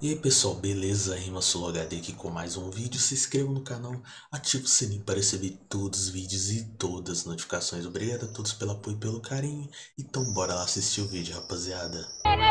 E aí pessoal, beleza? Rima Solo HD aqui com mais um vídeo. Se inscreva no canal, ative o sininho para receber todos os vídeos e todas as notificações. Obrigado a todos pelo apoio e pelo carinho. Então bora lá assistir o vídeo, rapaziada.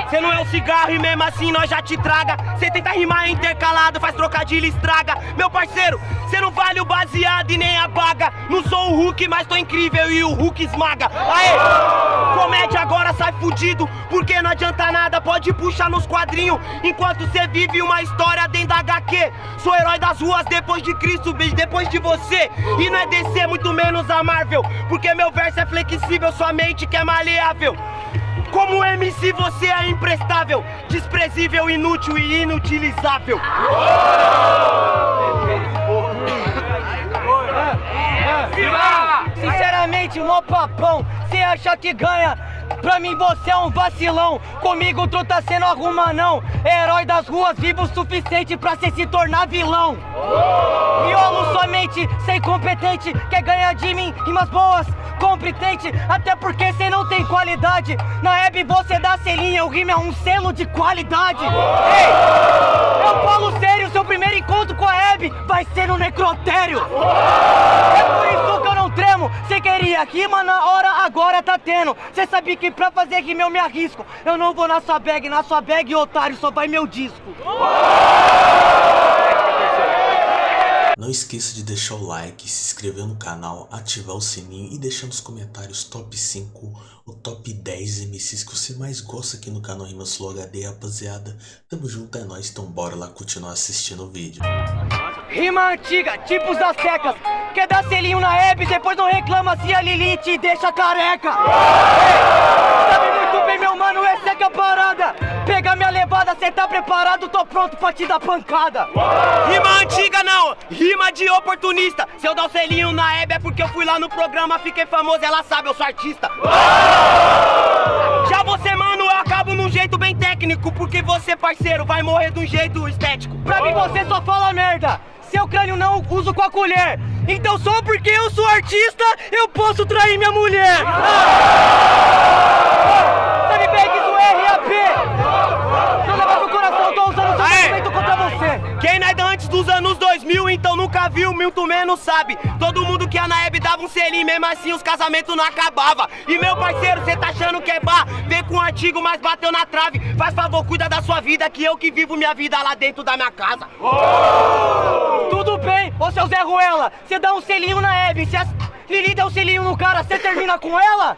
Cê não é um cigarro e mesmo assim nós já te traga. Cê tenta rimar intercalado, faz trocadilho e estraga. Meu parceiro, cê não vale o baseado e nem a baga. Não sou o Hulk, mas tô incrível e o Hulk esmaga. Aê! Comédia agora sai fudido Porque não adianta nada, pode puxar nos quadrinhos. Enquanto cê vive uma história dentro da HQ Sou herói das ruas depois de Cristo, bicho, depois de você. E não é DC, muito menos a Marvel Porque meu verso é flexível, sua mente que é maleável como MC você é imprestável, desprezível, inútil e inutilizável. Sinceramente, mó papão, cê acha que ganha? Pra mim você é um vacilão, comigo tu tá sendo arruma não Herói das ruas, vivo o suficiente pra cê se tornar vilão Violo somente, sem competente, quer ganhar de mim rimas boas competente, até porque cê não tem qualidade. Na Hebe você dá selinha, o rima é um selo de qualidade. Ei, eu falo sério, seu primeiro encontro com a Hebe vai ser no necrotério. É por isso que eu não tremo, cê queria rima na hora, agora tá tendo. Cê sabia que pra fazer rima eu me arrisco. Eu não vou na sua bag, na sua bag, otário, só vai meu disco. Não esqueça de deixar o like, se inscrever no canal, ativar o sininho e deixar nos comentários top 5 ou top 10 MCs que você mais gosta aqui no canal Rimas Flow HD, rapaziada. Tamo junto, é nóis, então bora lá continuar assistindo o vídeo. Rima antiga, tipos das secas. Quer dar selinho na Hebe, depois não reclama se a Lili te deixa careca. Ei, sabe muito bem, meu mano, essa é que é a parada. Pega minha levada, cê tá preparado, tô pronto pra te dar pancada. Rima antiga não, rima de oportunista. Se eu dar o selinho na Hebe é porque eu fui lá no programa, fiquei famoso, ela sabe, eu sou artista. Já você, mano, eu acabo num jeito bem técnico, porque você, parceiro, vai morrer de um jeito estético. Pra mim você só fala merda. Seu crânio não uso com a colher. Então só porque eu sou artista, eu posso trair minha mulher. Ah! Sabe bem que isso é RAP. Não leva pro coração, tô usando seu Aê! sentimento contra você. Quem não é da antes dos anos 2000, então nunca viu, muito menos sabe. Todo mundo que a Naeb dava um selinho, mesmo assim os casamentos não acabava. E meu parceiro, cê tá achando que é bar? Vem com um artigo, mas bateu na trave. Faz favor, cuida da sua vida, que eu que vivo minha vida lá dentro da minha casa. Tudo bem, ô seu Zé Ruela, você dá um selinho na Hebe, se a Lili der um selinho no cara, você termina com ela?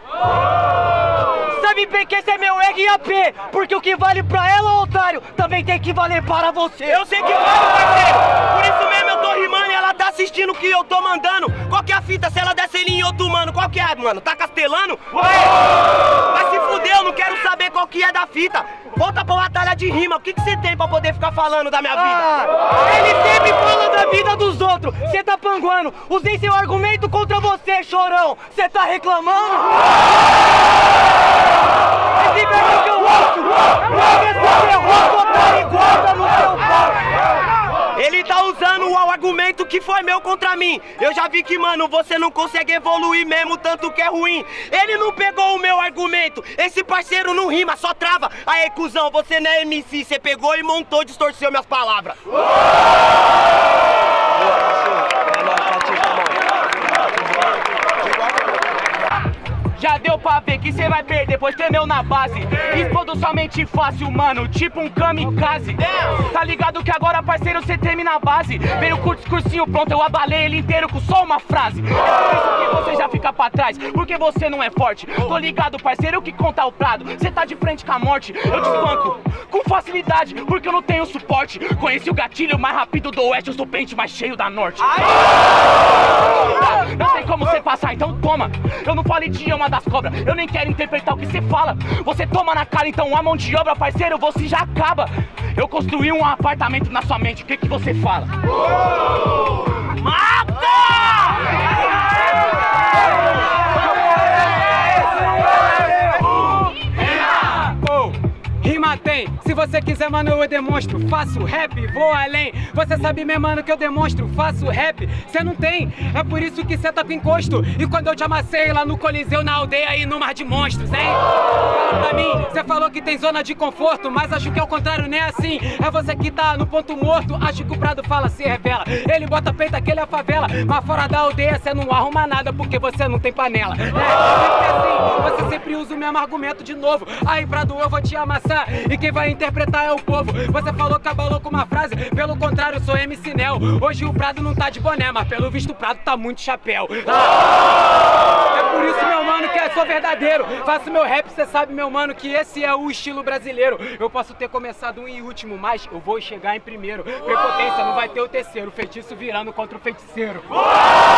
Sabe bem que esse é meu RAP, porque o que vale pra ela, otário, também tem que valer para você. Eu sei que vale, parceiro. Por isso mesmo eu tô rimando e ela tá assistindo o que eu tô mandando. Qual que é a fita se ela der selinho em outro mano? Qual que é, mano? Tá castelando? Ué, vai se fuder, eu não quero saber qual que é da fita. Volta pra batalha de rima, o que que você tem pra poder ficar falando da minha vida? Ah, ele sempre fala da vida dos outros, você tá panguando, usei seu argumento contra você, chorão, você tá reclamando? Esse verbo que eu Ele tá usando o argumento que foi meu contra mim. Eu já vi que, mano, você não consegue evoluir mesmo, tanto que é ruim. Ele não pegou o meu argumento. Esse parceiro não rima, só trava. Aí, cuzão, você não é MC. Você pegou e montou, distorceu minhas palavras. Já deu pra ver que cê vai perder, pois tremeu na base. Explodo somente fácil, mano, tipo um kamikaze. Tá ligado que agora, parceiro, cê treme na base. Veio com o discursinho pronto, eu abalei ele inteiro com só uma frase. Você já fica pra trás, porque você não é forte. Tô ligado, parceiro, que conta o prado. Cê tá de frente com a morte, eu te espanco com facilidade, porque eu não tenho suporte. Conheci o gatilho mais rápido do oeste, eu sou o pente mais cheio da norte. Não tem como você passar, então toma. Eu não falo idioma das cobras, eu nem quero interpretar o que você fala. Você toma na cara, então a mão de obra, parceiro, você já acaba. Eu construí um apartamento na sua mente, o que que você fala? Você quiser, mano, eu demonstro. Faço rap, vou além. Você sabe mesmo, mano, que eu demonstro. Faço rap, você não tem. É por isso que você tá com encosto. E quando eu te amassei lá no Coliseu, na aldeia e no Mar de Monstros, hein? Fala pra mim, você falou que tem zona de conforto, mas acho que é o contrário, nem é assim. É você que tá no ponto morto. Acho que o Prado fala, se revela. Ele bota peito, aquele é a favela. Mas fora da aldeia, você não arruma nada porque você não tem panela. É, sempre assim, você sempre usa o mesmo argumento de novo. Aí, Prado, eu vou te amassar. E quem vai interpretar é o povo. Você falou que abalou com uma frase, pelo contrário, sou MC Nel. Hoje o Prado não tá de boné, mas pelo visto o Prado tá muito chapéu. É por isso, meu mano, que eu sou verdadeiro. Faço meu rap, cê sabe, meu mano, que esse é o estilo brasileiro. Eu posso ter começado um em último, mas eu vou chegar em primeiro. Prepotência, não vai ter o terceiro. Feitiço virando contra o feiticeiro. Aham,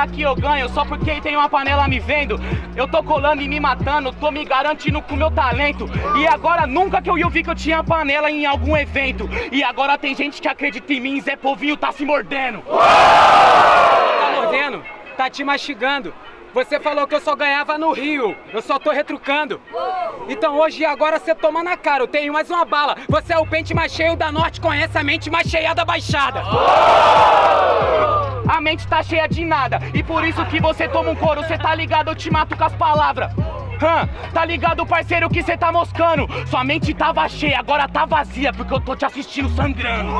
falar que eu ganho só porque tem uma panela me vendo. Eu tô colando e me matando, tô me garantindo com meu talento. E agora nunca que eu ia ouvir que eu tinha panela em algum evento. E agora tem gente que acredita em mim, Zé Povinho tá se mordendo. Tá mordendo? Tá te mastigando. Você falou que eu só ganhava no Rio, eu só tô retrucando. Então hoje e agora você toma na cara, eu tenho mais uma bala. Você é o pente mais cheio da norte, conhece a mente mais cheia da baixada. A mente tá cheia de nada, e por isso que você toma um couro, cê tá ligado, eu te mato com as palavras. Hã? Tá ligado, parceiro, que cê tá moscando? Sua mente tava cheia, agora tá vazia, porque eu tô te assistindo sangrando.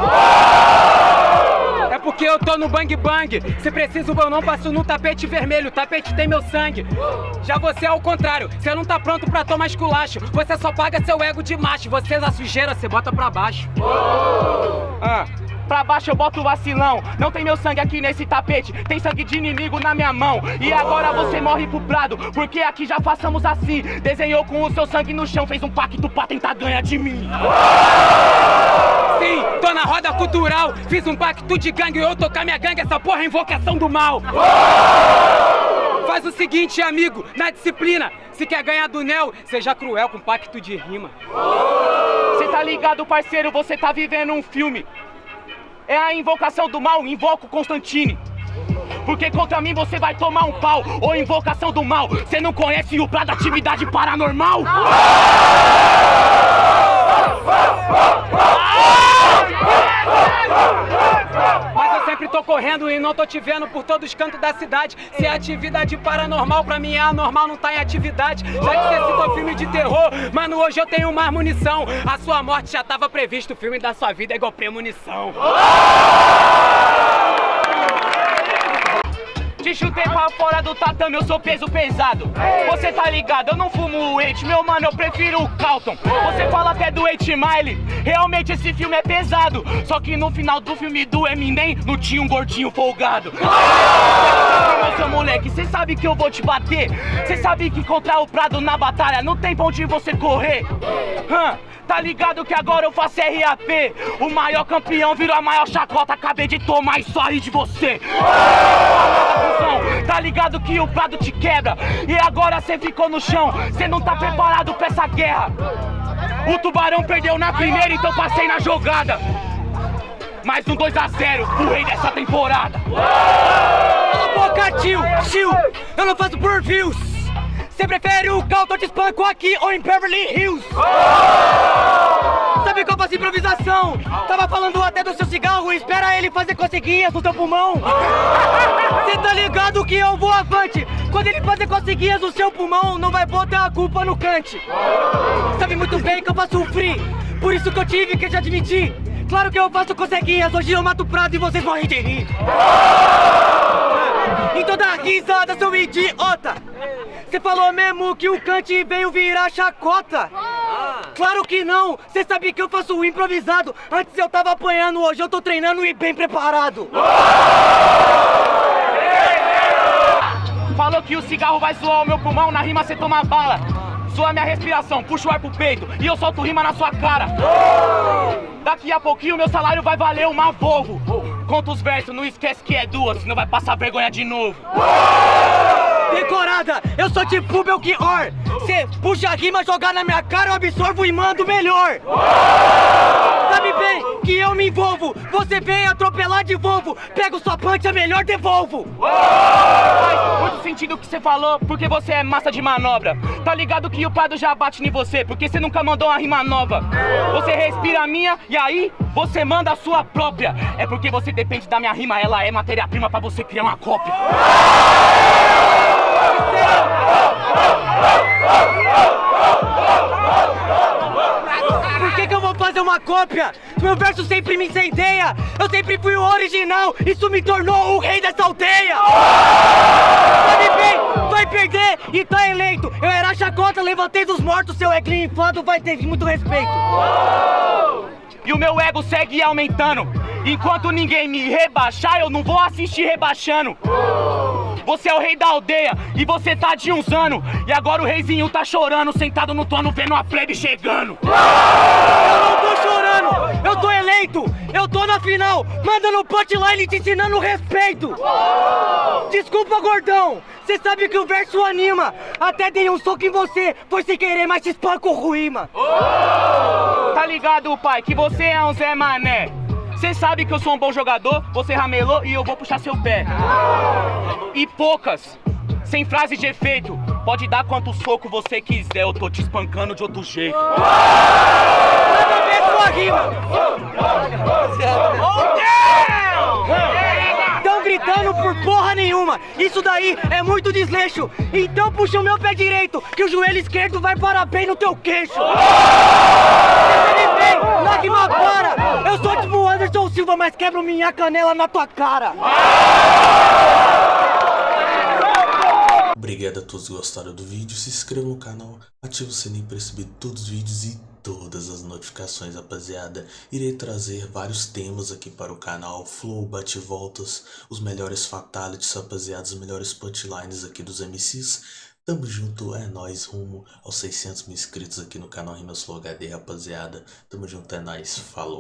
É porque eu tô no bang bang. Se preciso, eu não passo no tapete vermelho. O tapete tem meu sangue. Já você é o contrário. Você não tá pronto pra tomar esculacho. Você só paga seu ego de macho. Você a sujeira, você bota pra baixo. Ah. Pra baixo eu boto vacilão. Não tem meu sangue aqui nesse tapete. Tem sangue de inimigo na minha mão. E agora você morre pro prado. Porque aqui já façamos assim. Desenhou com o seu sangue no chão. Fez um pacto pra tentar ganhar de mim. Sim, tô na roda cultural. Fiz um pacto de gangue. Eu tocar minha gangue. Essa porra é invocação do mal. Faz o seguinte, amigo, na disciplina. Se quer ganhar do Nel, seja cruel com pacto de rima. Cê tá ligado, parceiro? Você tá vivendo um filme. É a invocação do mal, invoco Constantine. Porque contra mim você vai tomar um pau. Ou invocação do mal. Você não conhece o pra da atividade paranormal? Sempre tô correndo e não tô te vendo por todos os cantos da cidade. Se é atividade paranormal, pra mim é anormal, não tá em atividade. Já que você citou filme de terror, mano, hoje eu tenho mais munição. A sua morte já tava previsto, o filme da sua vida é igual premonição. Te chutei pra fora do tatame, eu sou peso pesado. Você tá ligado, eu não fumo o Eight, meu mano, eu prefiro o Calton. Você fala até do Eight Mile, realmente esse filme é pesado. Só que no final do filme do Eminem, não tinha um gordinho folgado. Meu seu moleque, cê sabe que eu vou te bater. Cê sabe que contra o Prado na batalha não tem pra onde você correr. Tá ligado que agora eu faço RAP O maior campeão virou a maior chacota Acabei de tomar e só ri de você Tá ligado que o prado te quebra E agora cê ficou no chão Cê não tá preparado pra essa guerra O tubarão perdeu na primeira Então passei na jogada Mais um 2x0 O rei dessa temporada boca, tio! Tio! Eu não faço por views! Você prefere o Calton de espanco aqui ou em Beverly Hills? Sabe qual faço improvisação? Tava falando até do seu cigarro, espera ele fazer coceguinhas no seu pulmão. Você tá ligado que eu vou avante? Quando ele fazer coceguinhas no seu pulmão, não vai botar a culpa no cante. Sabe muito bem que eu faço free, por isso que eu tive que te admitir. Claro que eu faço coceguinhas, hoje eu mato o prato e vocês morrem de rir. Em toda risada, seu idiota! Você falou mesmo que o Kant veio virar chacota? Claro que não! Você sabe que eu faço o improvisado! Antes eu tava apanhando, hoje eu tô treinando e bem preparado! Falou que o cigarro vai zoar o meu pulmão, na rima cê toma bala. Zoa minha respiração, puxa o ar pro peito e eu solto rima na sua cara. Daqui a pouquinho meu salário vai valer uma Volvo. Conta os versos, não esquece que é duas, senão vai passar vergonha de novo. Decorada, eu sou tipo Belchior! Cê puxa a rima, jogar na minha cara, eu absorvo e mando melhor! Sabe bem que eu me envolvo. Você vem atropelar de Volvo. Pego sua punch, é melhor devolvo. Faz muito sentido o que você falou, porque você é massa de manobra. Tá ligado que o Pado já bate em você, porque você nunca mandou uma rima nova. Você respira a minha e aí você manda a sua própria. É porque você depende da minha rima, ela é matéria-prima pra você criar uma cópia. Por que, que eu vou fazer uma cópia? Meu verso sempre me incendeia. Eu sempre fui o original. Isso me tornou o rei dessa aldeia. Sabe bem, vai perder e tá eleito. Eu era chacota, levantei dos mortos. Seu eglinho inflado vai ter muito respeito. E o meu ego segue aumentando. Enquanto ninguém me rebaixar, eu não vou assistir rebaixando. Você é o rei da aldeia e você tá de uns anos. E agora o reizinho tá chorando, sentado no trono, vendo a plebe chegando. Eu não tô chorando, eu tô eleito. Eu tô na final, mandando punchline te ensinando respeito. Desculpa, gordão. Você sabe que o verso anima. Até dei um soco em você, foi sem querer, mas te espanco ruíma. Tá ligado, pai, que você é um Zé Mané. Você sabe que eu sou um bom jogador, você ramelou e eu vou puxar seu pé. E poucas, sem frase de efeito. Pode dar quanto soco você quiser, eu tô te espancando de outro jeito. Nada ver sua rima. Tão gritando por porra nenhuma. Isso daí é muito desleixo. Então puxa o meu pé direito, que o joelho esquerdo vai parar bem no teu queixo. Percebe bem, lágrima para. Eu sou tipo mas quebro minha canela na tua cara. Obrigado a todos que gostaram do vídeo, se inscreva no canal, ative o sininho para receber todos os vídeos e todas as notificações, rapaziada. Irei trazer vários temas aqui para o canal, flow, bate-voltas, os melhores fatalities, rapaziada, os melhores punchlines aqui dos MCs. Tamo junto, é nóis, rumo aos 600 mil inscritos aqui no canal Rimas Flow HD, rapaziada. Tamo junto, é nóis, falou.